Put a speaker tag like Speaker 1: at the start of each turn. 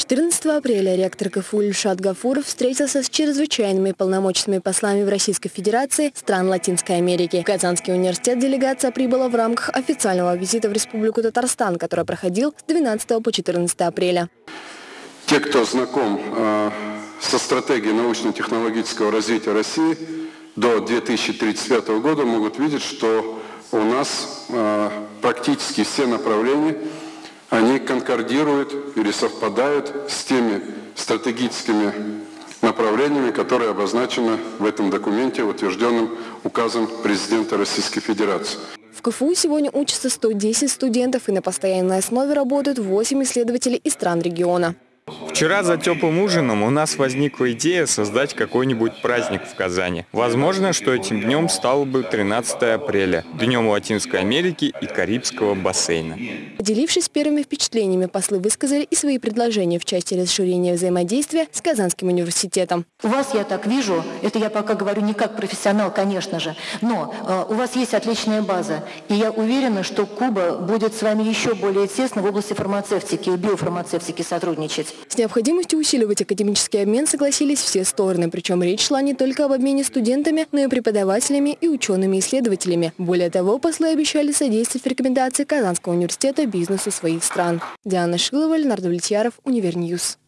Speaker 1: 14 апреля ректор КФУ Ильшат Гафуров встретился с чрезвычайными полномочными послами в Российской Федерации стран Латинской Америки. В Казанский университет делегация прибыла в рамках официального визита в Республику Татарстан, который проходил с 12 по 14 апреля.
Speaker 2: Те, кто знаком э, со стратегией научно-технологического развития России до 2035 года, могут видеть, что у нас э, практически все направления – конкордируют или совпадают с теми стратегическими направлениями, которые обозначены в этом документе, утвержденном указом президента Российской Федерации.
Speaker 1: В КФУ сегодня учатся 110 студентов и на постоянной основе работают 8 исследователей из стран региона.
Speaker 3: Вчера за теплым ужином у нас возникла идея создать какой-нибудь праздник в Казани. Возможно, что этим днем стало бы 13 апреля, Днем Латинской Америки и Карибского бассейна.
Speaker 1: Поделившись первыми впечатлениями, послы высказали и свои предложения в части расширения взаимодействия с Казанским университетом.
Speaker 4: У вас, я так вижу, это я пока говорю не как профессионал, конечно же, но э, у вас есть отличная база, и я уверена, что Куба будет с вами еще более тесно в области фармацевтики и биофармацевтики сотрудничать.
Speaker 1: С необходимостью усиливать академический обмен согласились все стороны, причем речь шла не только об обмене студентами, но и преподавателями и учеными-исследователями. Более того, послы обещали содействовать в рекомендации Казанского университета бизнесу своих стран. Диана Шилова, Ленар Давлетьяров, Univer News.